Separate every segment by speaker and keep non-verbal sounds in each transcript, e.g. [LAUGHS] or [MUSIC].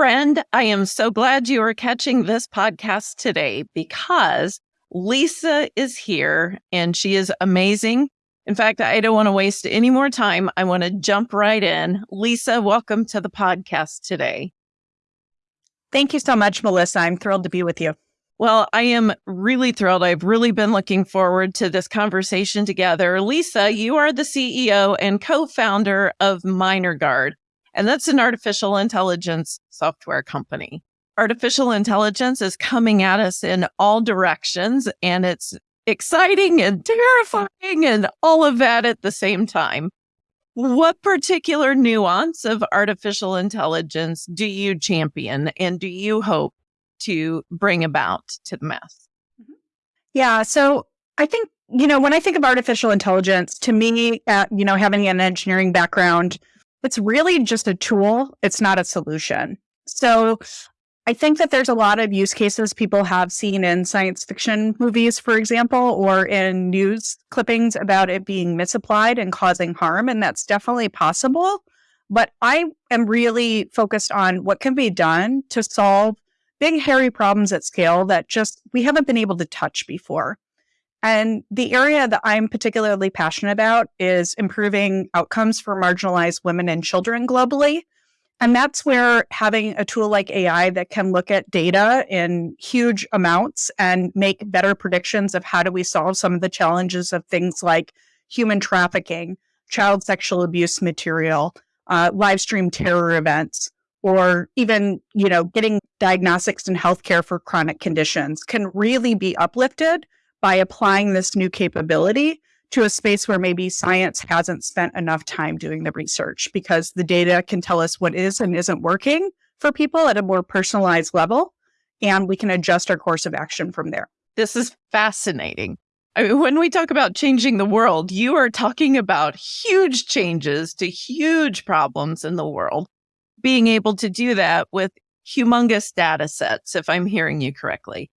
Speaker 1: Friend, I am so glad you are catching this podcast today because Lisa is here and she is amazing. In fact, I don't want to waste any more time. I want to jump right in. Lisa, welcome to the podcast today.
Speaker 2: Thank you so much, Melissa. I'm thrilled to be with you.
Speaker 1: Well, I am really thrilled. I've really been looking forward to this conversation together. Lisa, you are the CEO and co founder of Minor Guard. And that's an artificial intelligence software company. Artificial intelligence is coming at us in all directions and it's exciting and terrifying and all of that at the same time. What particular nuance of artificial intelligence do you champion and do you hope to bring about to the mass?
Speaker 2: Mm-hmm. Yeah. So I think, you know, when I think of artificial intelligence, to me, uh, you know, having an engineering background, it's really just a tool. It's not a solution. So I think that there's a lot of use cases people have seen in science fiction movies, for example, or in news clippings about it being misapplied and causing harm. And that's definitely possible. But I am really focused on what can be done to solve big, hairy problems at scale that just we haven't been able to touch before. And the area that I'm particularly passionate about is improving outcomes for marginalized women and children globally. And that's where having a tool like AI that can look at data in huge amounts and make better predictions of how do we solve some of the challenges of things like human trafficking, child sexual abuse material, uh, live stream terror events, or even, you know, getting diagnostics and healthcare for chronic conditions can really be uplifted by applying this new capability to a space where maybe science hasn't spent enough time doing the research because the data can tell us what is and isn't working for people at a more personalized level. And we can adjust our course of action from there.
Speaker 1: This is fascinating. I mean, when we talk about changing the world, you are talking about huge changes to huge problems in the world. Being able to do that with humongous data sets, if I'm hearing you correctly.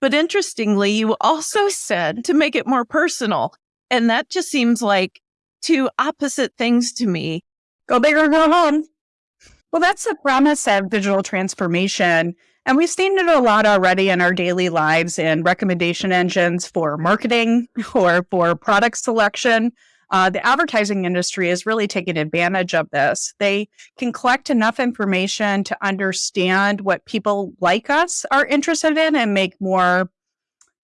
Speaker 1: But interestingly, you also said to make it more personal. And that just seems like two opposite things to me.
Speaker 2: Go big or go home. Well, that's the promise of digital transformation. And we've seen it a lot already in our daily lives in recommendation engines for marketing [LAUGHS] or for product selection. Uh, the advertising industry is really taking advantage of this. They can collect enough information to understand what people like us are interested in and make more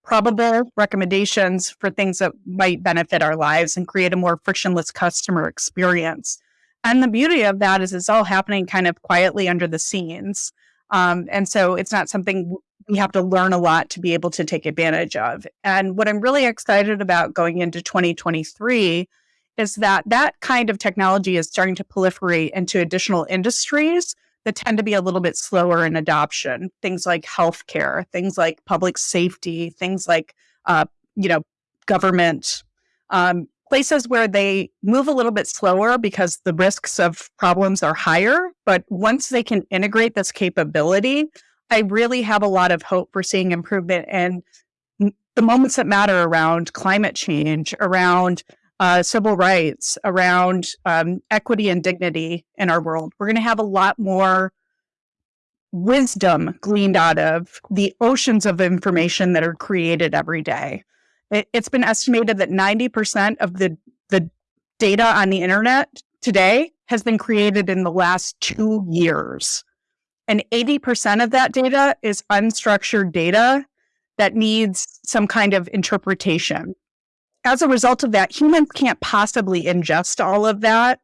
Speaker 2: probable recommendations for things that might benefit our lives and create a more frictionless customer experience. And the beauty of that is it's all happening kind of quietly under the scenes. Um, and so it's not something we have to learn a lot to be able to take advantage of. And what I'm really excited about going into 2023 is that that kind of technology is starting to proliferate into additional industries that tend to be a little bit slower in adoption. Things like healthcare, things like public safety, things like, uh, you know, government, um, places where they move a little bit slower because the risks of problems are higher. But once they can integrate this capability, I really have a lot of hope for seeing improvement and the moments that matter around climate change, around uh, civil rights, around um, equity and dignity in our world. We're going to have a lot more wisdom gleaned out of the oceans of information that are created every day. It, has been estimated that 90% of the, the data on the internet today has been created in the last two years. And 80% of that data is unstructured data that needs some kind of interpretation. As a result of that, humans can't possibly ingest all of that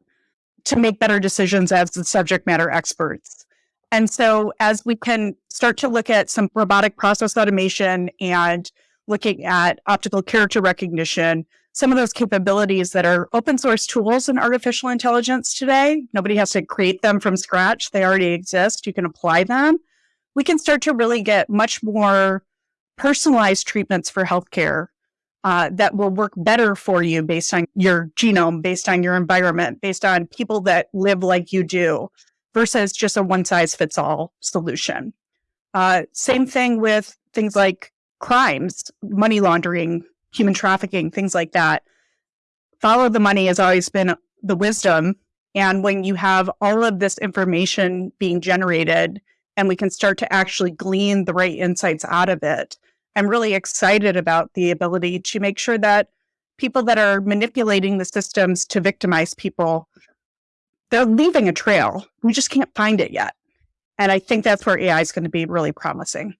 Speaker 2: to make better decisions as the subject matter experts. And so, as we can start to look at some robotic process automation and looking at optical character recognition, some of those capabilities that are open source tools in artificial intelligence today. Nobody has to create them from scratch. They already exist. You can apply them. We can start to really get much more personalized treatments for healthcare uh, that will work better for you based on your genome, based on your environment, based on people that live like you do, versus just a one size fits all solution. Uh, same thing with things like crimes, money laundering, human trafficking, things like that. Follow the money has always been the wisdom. And when you have all of this information being generated and we can start to actually glean the right insights out of it, I'm really excited about the ability to make sure that people that are manipulating the systems to victimize people, they're leaving a trail. We just can't find it yet. And I think that's where AI is going to be really promising.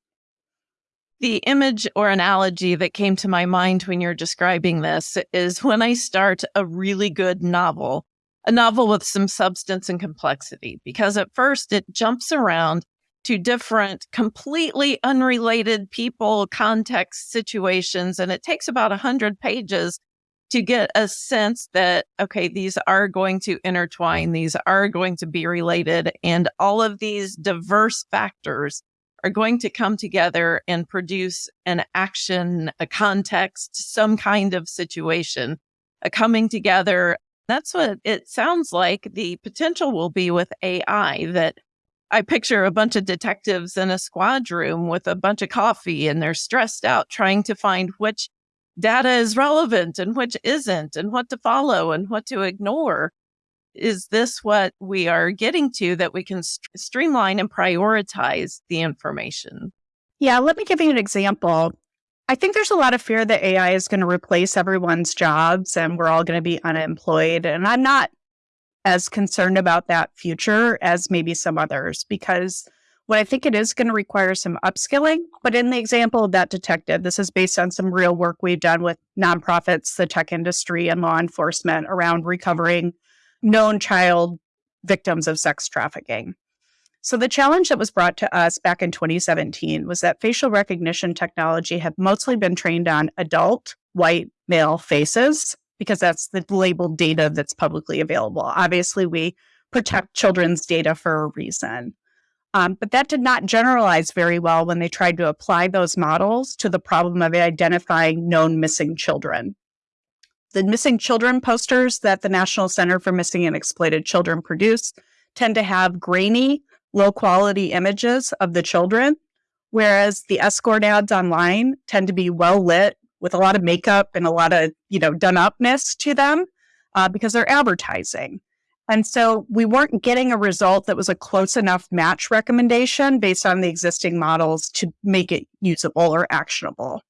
Speaker 1: The image or analogy that came to my mind when you're describing this is when I start a really good novel, a novel with some substance and complexity, because at first it jumps around to different, completely unrelated people, context, situations. And it takes about 100 pages to get a sense that, okay, these are going to intertwine, these are going to be related, and all of these diverse factors are going to come together and produce an action, a context, some kind of situation, a coming together. That's what it sounds like the potential will be with AI that I picture a bunch of detectives in a squad room with a bunch of coffee and they're stressed out trying to find which data is relevant and which isn't and what to follow and what to ignore. Is this what we are getting to that we can st- streamline and prioritize the information?
Speaker 2: Yeah, let me give you an example. I think there's a lot of fear that AI is going to replace everyone's jobs and we're all going to be unemployed. And I'm not as concerned about that future as maybe some others because what I think it is going to require some upskilling. But in the example of that detective, this is based on some real work we've done with nonprofits, the tech industry, and law enforcement around recovering known child victims of sex trafficking. So, the challenge that was brought to us back in 2017 was that facial recognition technology had mostly been trained on adult white male faces because that's the labeled data that's publicly available. Obviously, we protect children's data for a reason. Um, but that did not generalize very well when they tried to apply those models to the problem of identifying known missing children. The missing children posters that the National Center for Missing and Exploited Children produce tend to have grainy, low quality images of the children, whereas the escort ads online tend to be well lit with a lot of makeup and a lot of, you know, done upness to them uh, because they're advertising. And so we weren't getting a result that was a close enough match recommendation based on the existing models to make it usable or actionable.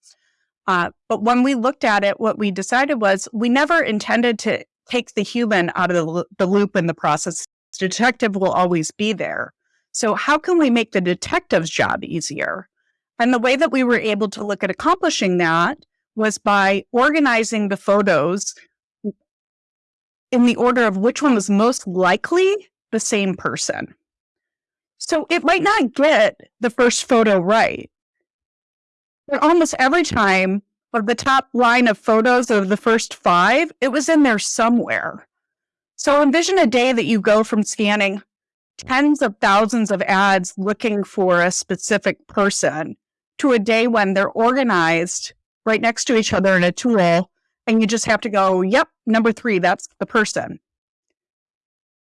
Speaker 2: Uh, but when we looked at it, what we decided was we never intended to take the human out of the, the loop in the process. The detective will always be there. So, how can we make the detective's job easier? And the way that we were able to look at accomplishing that was by organizing the photos in the order of which one was most likely the same person. So it might not get the first photo right, but almost every time of the top line of photos of the first five, it was in there somewhere. So envision a day that you go from scanning tens of thousands of ads looking for a specific person to a day when they're organized right next to each other in a tool. And you just have to go, yep, number three, that's the person.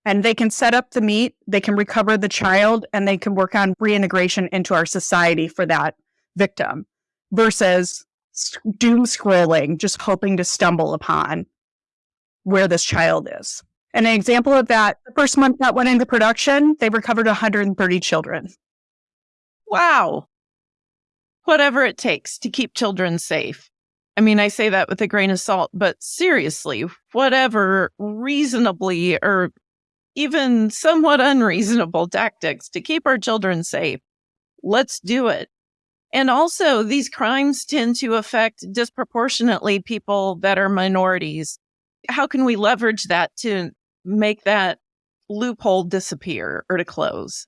Speaker 2: And they can set up the meet, they can recover the child, and they can work on reintegration into our society for that victim versus doom scrolling, just hoping to stumble upon where this child is. And an example of that, the first month that went into production, they recovered 130 children.
Speaker 1: Wow whatever it takes to keep children safe. I mean, I say that with a grain of salt, but seriously, whatever reasonably or even somewhat unreasonable tactics to keep our children safe, let's do it. And also, these crimes tend to affect disproportionately people that are minorities. How can we leverage that to make that loophole disappear or to close?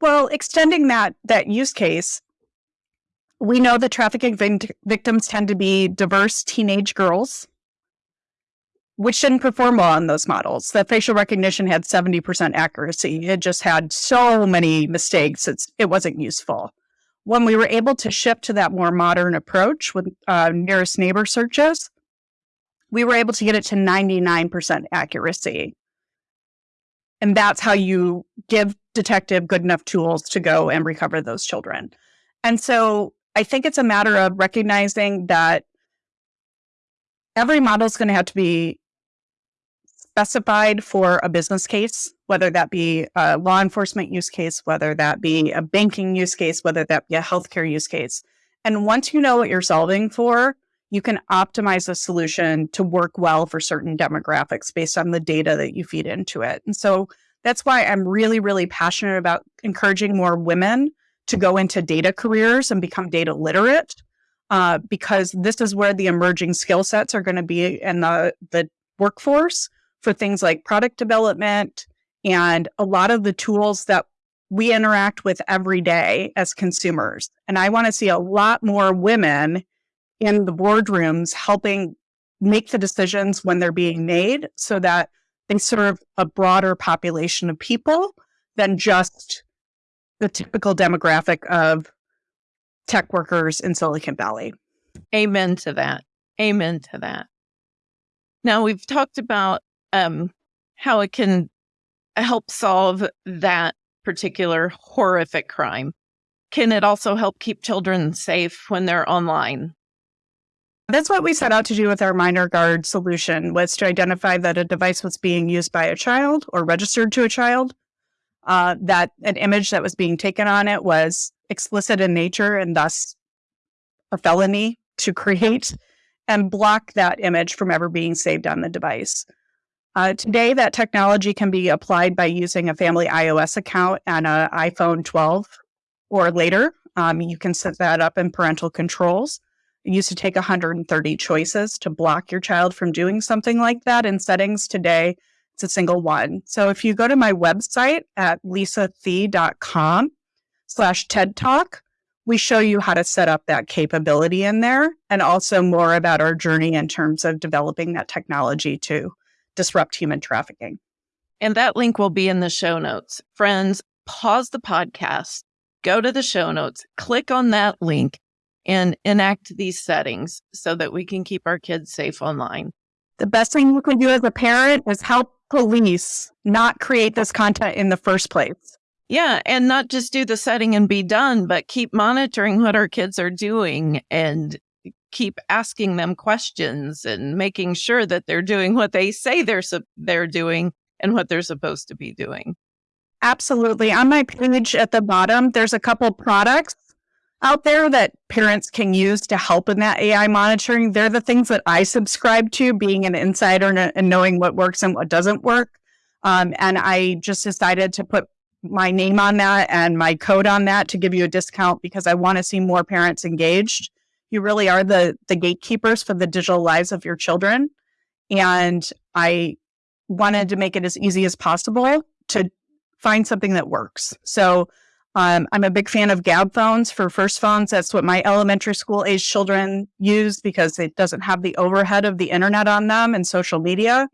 Speaker 2: Well, extending that that use case, we know that trafficking victims tend to be diverse teenage girls, which didn't perform well on those models. That facial recognition had 70% accuracy. It just had so many mistakes. It's, it wasn't useful. when we were able to shift to that more modern approach with uh, nearest neighbor searches, we were able to get it to 99% accuracy. And that's how you give detective good enough tools to go and recover those children. And so I think it's a matter of recognizing that every model is going to have to be specified for a business case, whether that be a law enforcement use case, whether that be a banking use case, whether that be a healthcare use case. And once you know what you're solving for, you can optimize a solution to work well for certain demographics based on the data that you feed into it. And so that's why I'm really, really passionate about encouraging more women to go into data careers and become data literate. Uh, because this is where the emerging skill sets are going to be in the, the workforce for things like product development and a lot of the tools that we interact with every day as consumers. And I want to see a lot more women in the boardrooms helping make the decisions when they're being made so that they serve a broader population of people than just the typical demographic of tech workers in Silicon Valley.
Speaker 1: Amen to that. Amen to that. Now, we've talked about um, how it can help solve that particular horrific crime. Can it also help keep children safe when they're online?
Speaker 2: That's what we set out to do with our minor guard solution was to identify that a device was being used by a child or registered to a child, uh, that an image that was being taken on it was explicit in nature and thus a felony to create and block that image from ever being saved on the device. Uh, today, that technology can be applied by using a family iOS account and an iPhone 12 or later. Um, you can set that up in parental controls. Used to take 130 choices to block your child from doing something like that. In settings today, it's a single one. So if you go to my website at lisathee.com slash TED Talk, we show you how to set up that capability in there and also more about our journey in terms of developing that technology to disrupt human trafficking.
Speaker 1: And that link will be in the show notes. Friends, pause the podcast, go to the show notes, click on that link, and enact these settings so that we can keep our kids safe online.
Speaker 2: The best thing you can do as a parent is help police not create this content in the first place.
Speaker 1: Yeah, and not just do the setting and be done, but keep monitoring what our kids are doing and keep asking them questions and making sure that they're doing what they say they're they're doing and what they're supposed to be doing.
Speaker 2: Absolutely. On my page at the bottom, there's a couple products out there that parents can use to help in that AI monitoring. They're the things that I subscribe to, being an insider and, knowing what works and what doesn't work. Um, and I just decided to put my name on that and my code on that to give you a discount because I want to see more parents engaged. You really are the the gatekeepers for the digital lives of your children. And I wanted to make it as easy as possible to find something that works. So um, I'm a big fan of Gabb phones for first phones. That's what my elementary school age children use because it doesn't have the overhead of the internet on them and social media.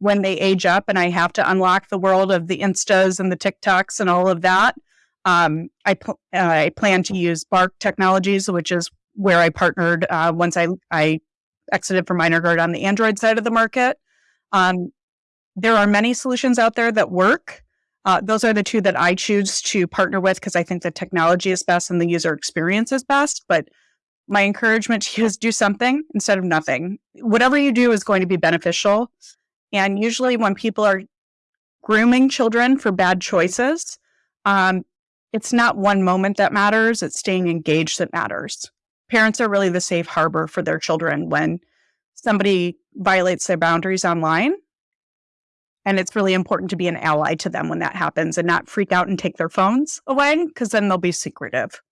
Speaker 2: When they age up and I have to unlock the world of the Instas and the TikToks and all of that, um, I, pl- uh, I plan to use Bark Technologies, which is where I partnered uh, once I, I exited from Minor Guard on the Android side of the market. Um, there are many solutions out there that work. Uh, those are the two that I choose to partner with because I think the technology is best and the user experience is best. But my encouragement [LAUGHS] to you is do something instead of nothing. Whatever you do is going to be beneficial. And usually, when people are grooming children for bad choices, um, it's not one moment that matters, it's staying engaged that matters. Parents are really the safe harbor for their children when somebody violates their boundaries online and it's really important to be an ally to them when that happens and not freak out and take their phones away because then they'll be secretive.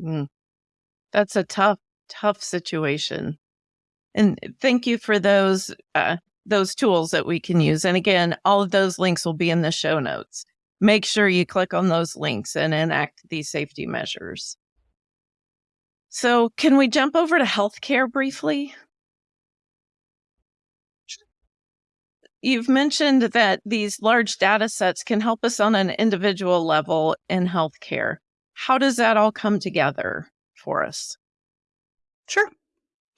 Speaker 1: Mm. That's a tough tough situation. And thank you for those uh, those tools that we can use. And again, all of those links will be in the show notes. Make sure you click on those links and enact these safety measures. So, can we jump over to healthcare briefly? You've mentioned that these large data sets can help us on an individual level in healthcare. How does that all come together for us?
Speaker 2: Sure.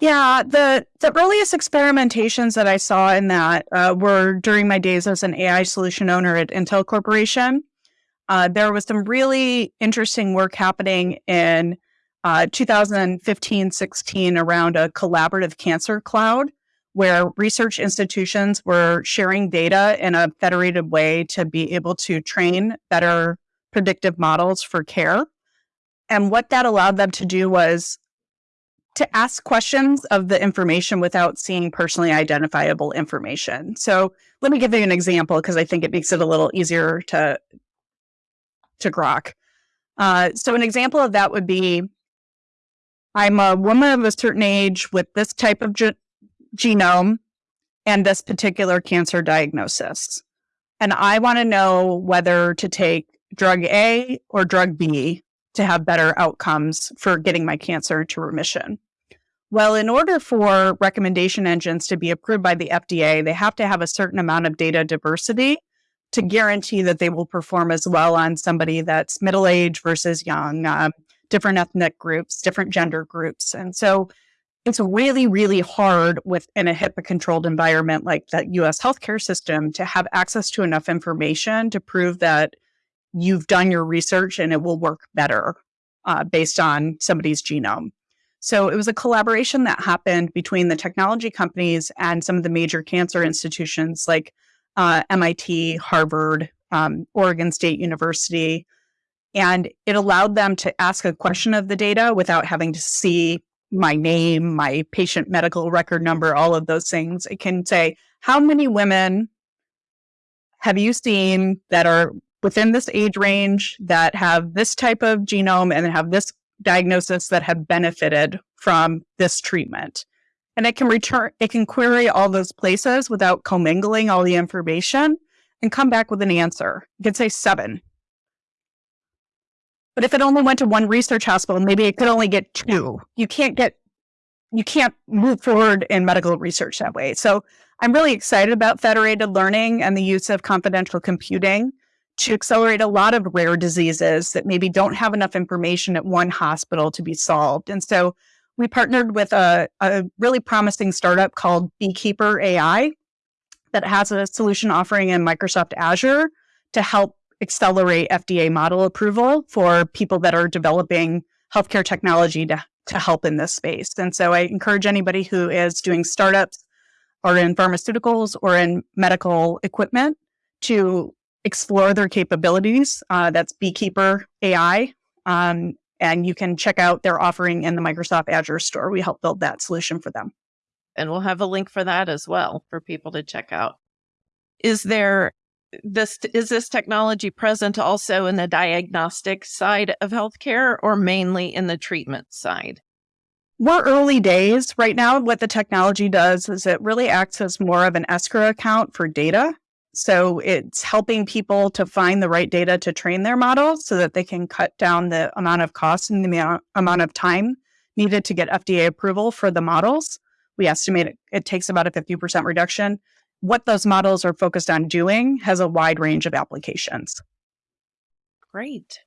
Speaker 2: Yeah, the the earliest experimentations that I saw in that uh, were during my days as an AI solution owner at Intel Corporation. Uh, there was some really interesting work happening in uh, 2015 16 around a collaborative cancer cloud where research institutions were sharing data in a federated way to be able to train better predictive models for care. And what that allowed them to do was to ask questions of the information without seeing personally identifiable information. So let me give you an example because I think it makes it a little easier to to grok. Uh, so an example of that would be, I'm a woman of a certain age with this type of ge genome and this particular cancer diagnosis. And I want to know whether to take drug A or drug B to have better outcomes for getting my cancer to remission. Well, in order for recommendation engines to be approved by the FDA, they have to have a certain amount of data diversity to guarantee that they will perform as well on somebody that's middle age versus young, uh, different ethnic groups, different gender groups. And so it's really, really hard within a HIPAA controlled environment like that US healthcare system to have access to enough information to prove that you've done your research and it will work better uh, based on somebody's genome. So it was a collaboration that happened between the technology companies and some of the major cancer institutions like uh, MIT, Harvard, um, Oregon State University. And it allowed them to ask a question of the data without having to see my name, my patient medical record number, all of those things. It can say, how many women have you seen that are within this age range that have this type of genome and have this diagnosis that have benefited from this treatment. And it can return, it can query all those places without commingling all the information and come back with an answer. It could say seven. But if it only went to one research hospital, maybe it could only get two. You can't get, you can't move forward in medical research that way. So I'm really excited about federated learning and the use of confidential computing to accelerate a lot of rare diseases that maybe don't have enough information at one hospital to be solved. And so we partnered with a, a really promising startup called Beekeeper AI that has a solution offering in Microsoft Azure to help accelerate FDA model approval for people that are developing healthcare technology to, to help in this space. And so I encourage anybody who is doing startups or in pharmaceuticals or in medical equipment to explore their capabilities. Uh, that's Beekeeper AI. Um, and you can check out their offering in the Microsoft Azure store. We help build that solution for them.
Speaker 1: And we'll have a link for that as well for people to check out. Is there this is this technology present also in the diagnostic side of healthcare or mainly in the treatment side?
Speaker 2: We're early days right now. What the technology does is it really acts as more of an escrow account for data. So it's helping people to find the right data to train their models so that they can cut down the amount of cost and the amount of time needed to get FDA approval for the models. We estimate it, it takes about a 50% reduction. What those models are focused on doing has a wide range of applications.
Speaker 1: Great.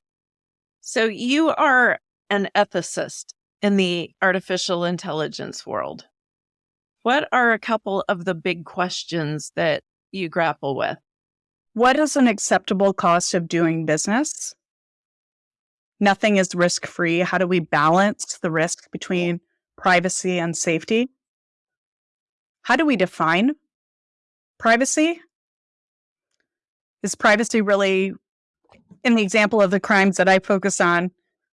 Speaker 1: So you are an ethicist in the artificial intelligence world. What are a couple of the big questions that you grapple with.
Speaker 2: What is an acceptable cost of doing business? Nothing is risk free. How do we balance the risk between privacy and safety? How do we define privacy? Is privacy really, in the example of the crimes that I focus on,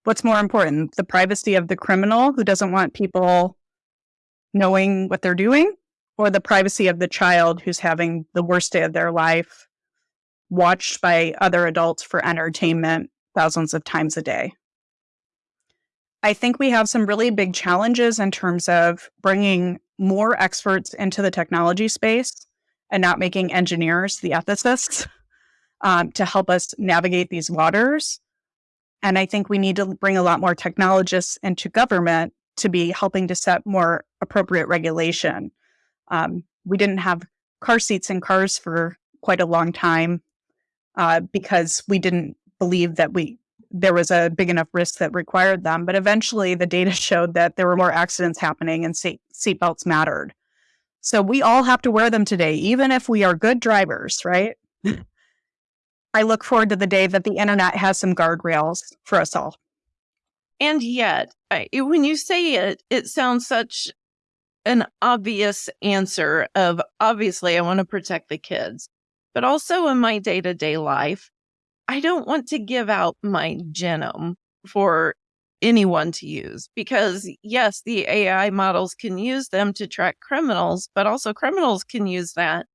Speaker 2: what's more important, the privacy of the criminal who doesn't want people knowing what they're doing or the privacy of the child who's having the worst day of their life, watched by other adults for entertainment thousands of times a day. I think we have some really big challenges in terms of bringing more experts into the technology space and not making engineers the ethicists [LAUGHS] um, to help us navigate these waters. And I think we need to bring a lot more technologists into government to be helping to set more appropriate regulation. Um, we didn't have car seats in cars for quite a long time uh, because we didn't believe that we there was a big enough risk that required them. But eventually, the data [LAUGHS] showed that there were more accidents happening, and seat seatbelts mattered. So we all have to wear them today, even if we are good drivers, right? I look forward to the day that the internet has some guardrails for us all.
Speaker 1: And yet, I, when you say it, it sounds such an obvious answer of obviously I want to protect the kids, but also in my day to day life, I don't want to give out my genome for anyone to use because yes, the AI models can use them to track criminals, but also criminals can use that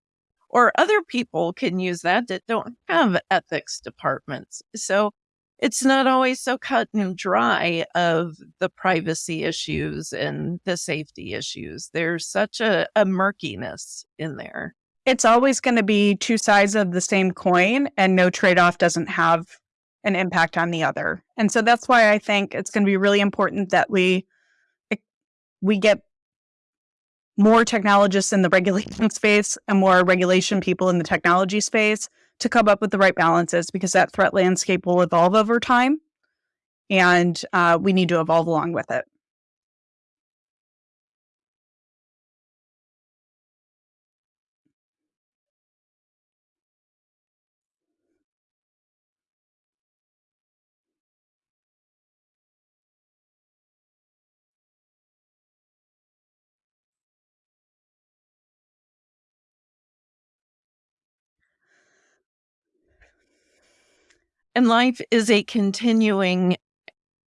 Speaker 1: or other people can use that that don't have ethics departments. So it's not always so cut and dry of the privacy issues and the safety issues. There's such a, a murkiness in there.
Speaker 2: It's always going to be two sides of the same coin, and no trade off doesn't have an impact on the other. And so that's why I think it's going to be really important that we eh, we get more technologists in the [LAUGHS] regulation space and more regulation people in the technology space to come up with the right balances because that threat landscape will evolve over time and uh, we need to evolve along with it.
Speaker 1: And life is a continuing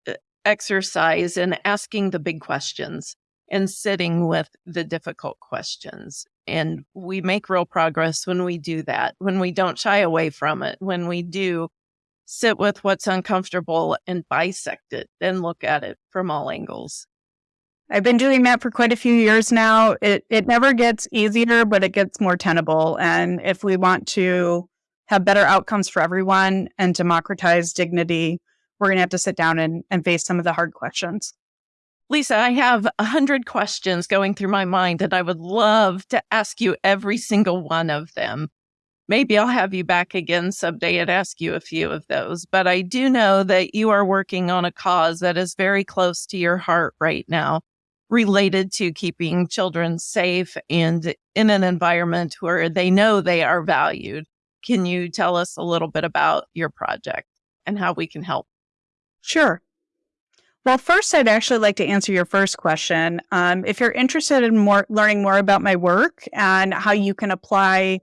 Speaker 1: uh, exercise in asking the big questions and sitting with the difficult questions. And we make real progress when we do that, when we don't shy away from it, when we do sit with what's uncomfortable and bisect it and look at it from all angles.
Speaker 2: I've been doing that for quite a few years now. It it never gets easier, but it gets more tenable. And if we want to have better outcomes for everyone and democratize dignity, we're going to have to sit down and, and face some of the hard questions.
Speaker 1: Lisa, I have a hundred questions going through my mind, and I would love to ask you every single one of them. Maybe I'll have you back again someday and ask you a few of those. But I do know that you are working on a cause that is very close to your heart right now, related to keeping children safe and in an environment where they know they are valued. Can you tell us a little bit about your project and how we can help?
Speaker 2: Sure. Well, first, I'd actually like to answer your first question. Um, if you're interested in more learning more about my work and how you can apply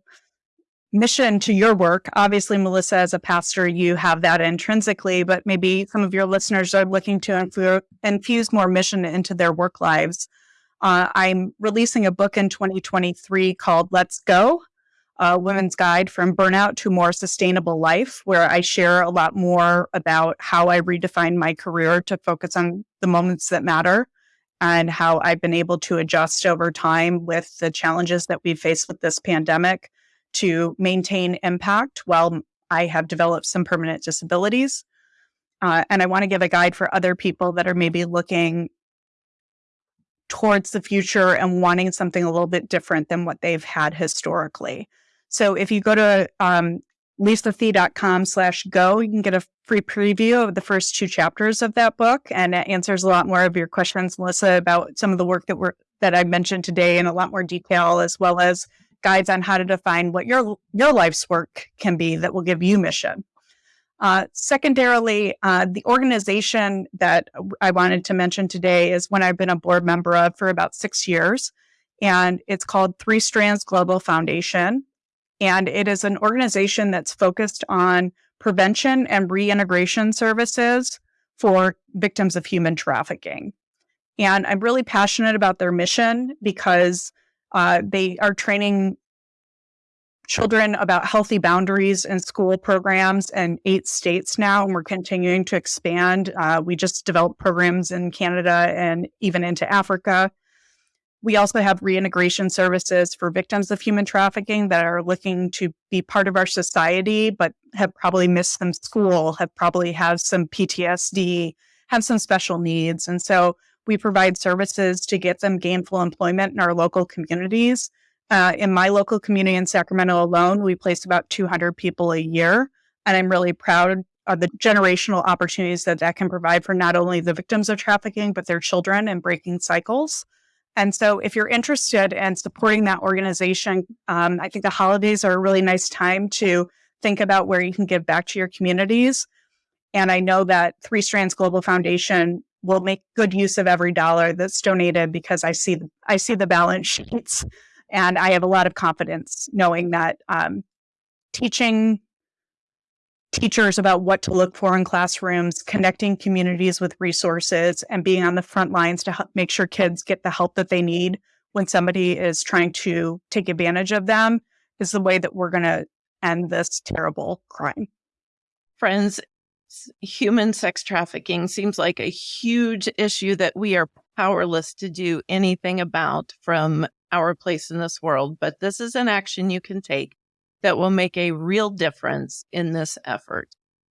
Speaker 2: mission to your work, obviously, Melissa, as a pastor, you have that intrinsically, but maybe some of your listeners are looking to infuse more mission into their work lives. Uh, I'm releasing a book in 2023 called Let's Go a Women's Guide from Burnout to More Sustainable Life, where I share a lot more about how I redefined my career to focus on the moments that matter and how I've been able to adjust over time with the challenges that we've faced with this pandemic to maintain impact while I have developed some permanent disabilities. Uh, and I want to give a guide for other people that are maybe looking towards the future and wanting something a little bit different than what they've had historically. So if you go to um, lisathee.com slash go, you can get a free preview of the first two chapters of that book. And it answers a lot more of your questions, Melissa, about some of the work that we're that I mentioned today in a lot more detail, as well as guides on how to define what your your life's work can be that will give you mission. Uh, secondarily, uh, the organization that I wanted to mention today is one I've been a board member of for about six years, and it's called Three Strands Global Foundation. And it is an organization that's focused on prevention and reintegration services for victims of human trafficking. And I'm really passionate about their mission because uh, they are training children about healthy boundaries in school programs in eight states now, and we're continuing to expand. Uh, we just developed programs in Canada and even into Africa. We also have reintegration services for victims of human trafficking that are looking to be part of our society, but have probably missed some school, have probably have some PTSD, have some special needs. And so we provide services to get them gainful employment in our local communities. Uh, in my local community in Sacramento alone, we place about 200 people a year. And I'm really proud of the generational opportunities that that can provide for not only the victims of trafficking, but their children and breaking cycles. And so, if you're interested in supporting that organization, um, I think the holidays are a really nice time to think about where you can give back to your communities. And I know that Three Strands Global Foundation will make good use of every dollar that's donated because I see I see the balance sheets, and I have a lot of confidence knowing that um, teaching teachers about what to look for in classrooms, connecting communities with resources, and being on the front lines to help make sure kids get the help that they need when somebody is trying to take advantage of them is the way that we're going to end this terrible crime.
Speaker 1: Friends, human sex trafficking seems like a huge issue that we are powerless to do anything about from our place in this world, but this is an action you can take that will make a real difference in this effort.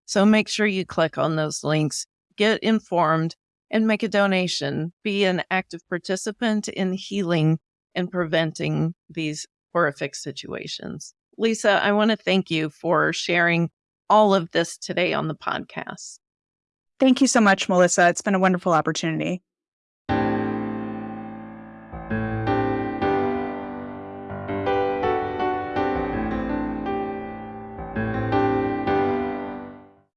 Speaker 1: So make sure you click on those links, get informed, and make a donation. Be an active participant in healing and preventing these horrific situations. Lisa, I want to thank you for sharing all of this today on the podcast.
Speaker 2: Thank you so much, Melissa. It's been a wonderful opportunity.